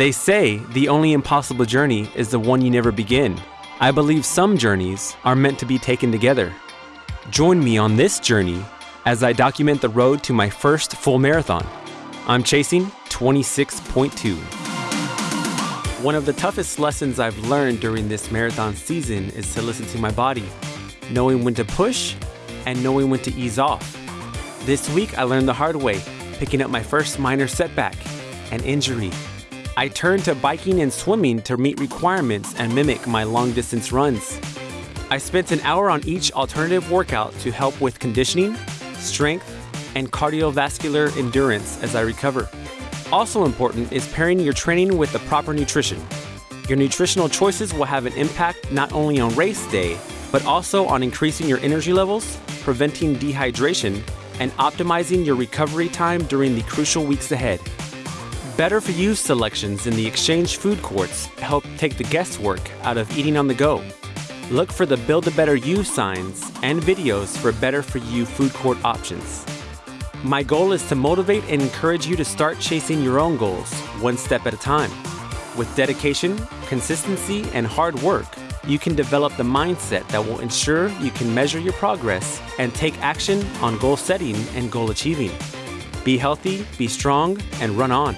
They say the only impossible journey is the one you never begin. I believe some journeys are meant to be taken together. Join me on this journey as I document the road to my first full marathon. I'm chasing 26.2. One of the toughest lessons I've learned during this marathon season is to listen to my body, knowing when to push and knowing when to ease off. This week I learned the hard way, picking up my first minor setback, an injury. I turned to biking and swimming to meet requirements and mimic my long distance runs. I spent an hour on each alternative workout to help with conditioning, strength, and cardiovascular endurance as I recover. Also important is pairing your training with the proper nutrition. Your nutritional choices will have an impact not only on race day, but also on increasing your energy levels, preventing dehydration, and optimizing your recovery time during the crucial weeks ahead. Better for you selections in the exchange food courts help take the guesswork out of eating on the go. Look for the Build a Better You signs and videos for better for you food court options. My goal is to motivate and encourage you to start chasing your own goals one step at a time. With dedication, consistency, and hard work, you can develop the mindset that will ensure you can measure your progress and take action on goal setting and goal achieving. Be healthy, be strong, and run on.